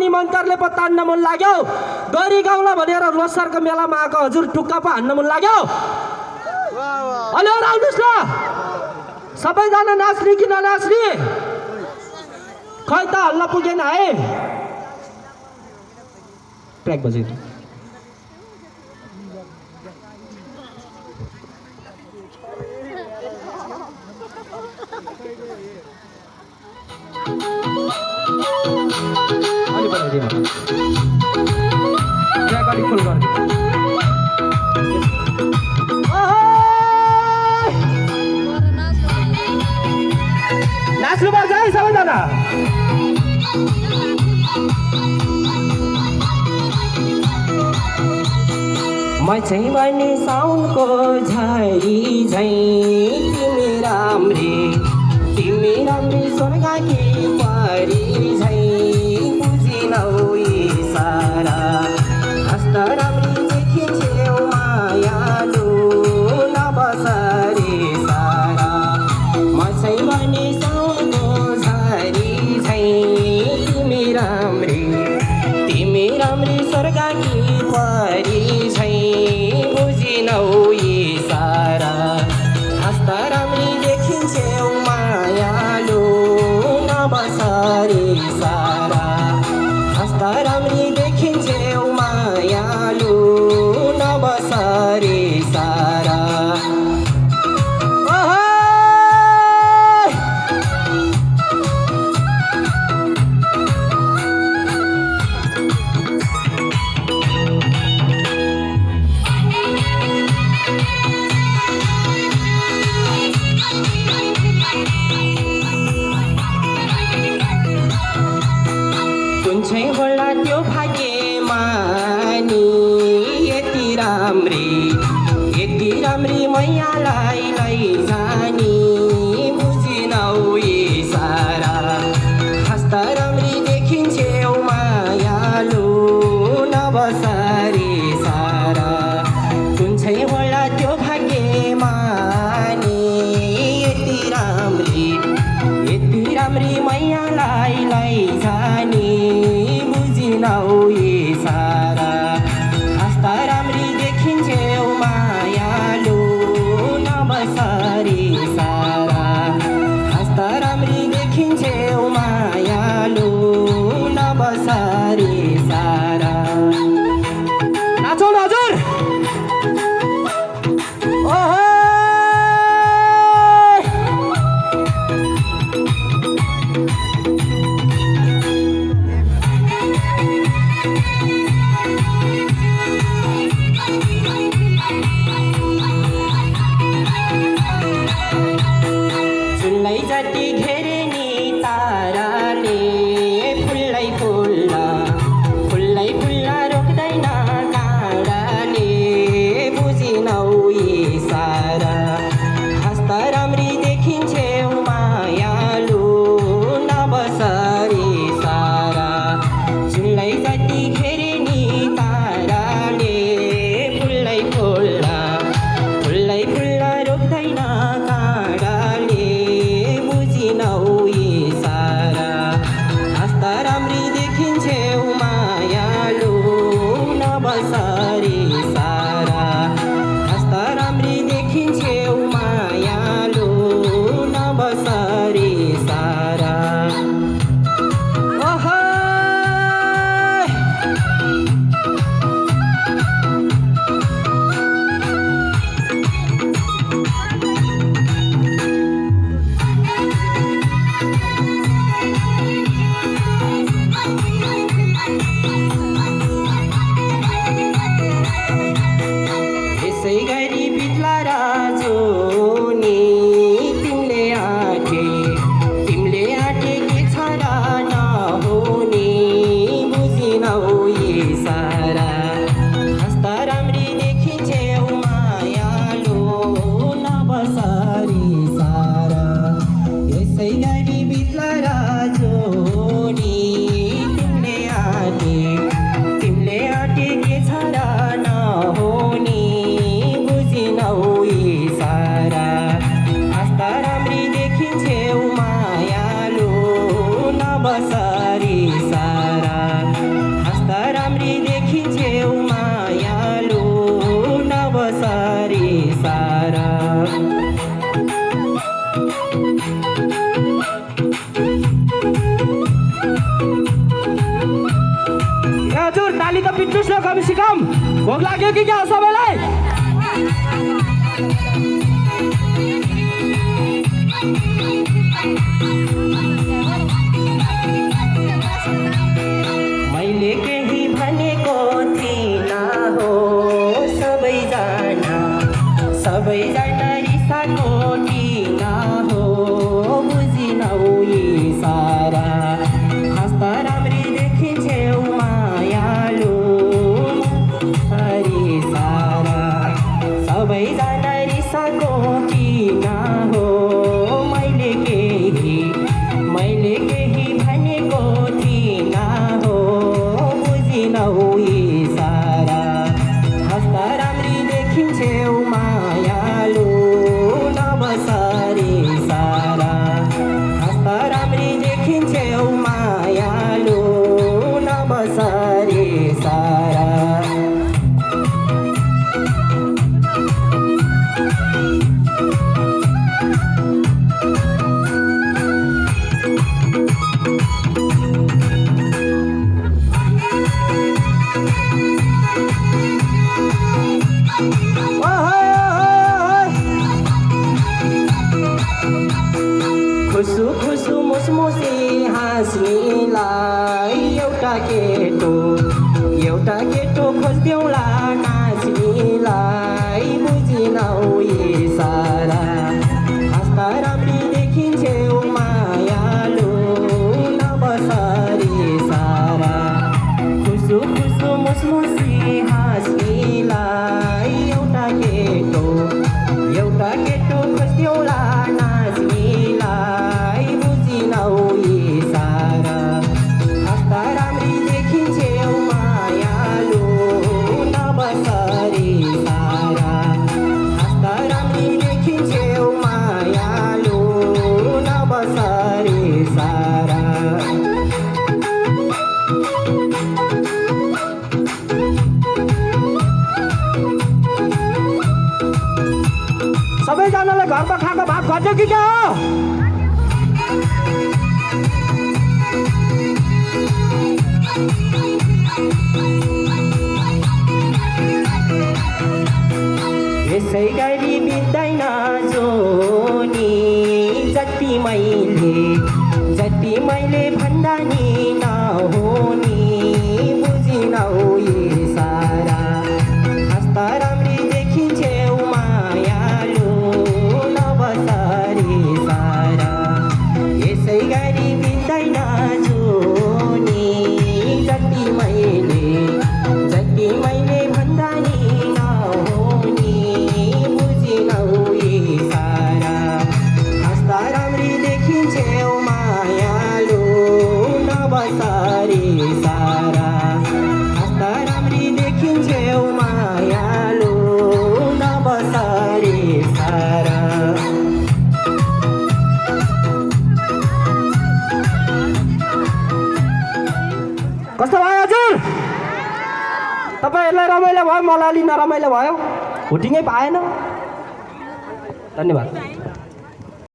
निमन्त्रले पो तान्न मन लाग्यो। गरी गाउँला भनेर लोसारको मेलामा आएको हजुर टुक्का पो हान्न मन लाग्यो। हेलो आउनुहोस् न सबैजना नाच्ने कि ननाच्ने? खै त हल्ला पुगेन है। ट्र्याक बजेको म चाहिँ भने साउनको झरी झैँ। तिमी राम्री तिमी राम्री स्वर्गकी परी I'm mi de quien चाहिँ होला त्यो भाग्यमा यति राम्री यति राम्री मैयालाई लैजानी बुझिनौ न कम सिकम भोक लाग्यो कि हो सबैलाई? मैले केही भनेको थिइनँ हो सबैजना सबैजना रिसाको सबैजना रिसाको किन हो मैले खुसु मुसमुसी हाँस्नेलाई एउटा केटो एउटा केटो खोजिदेऊला नाच्नेलाई बुझिनौ सारा हाँस्दा राम्री घरमा खाएको भात खट्यो कि क्या? हो यसै गरी बित्दैन जोनी जति मैले जति मैले भन्दा नि नहोनी। मलाई नरमाइलो भयो। हुटिङै पाएन। धन्यवाद।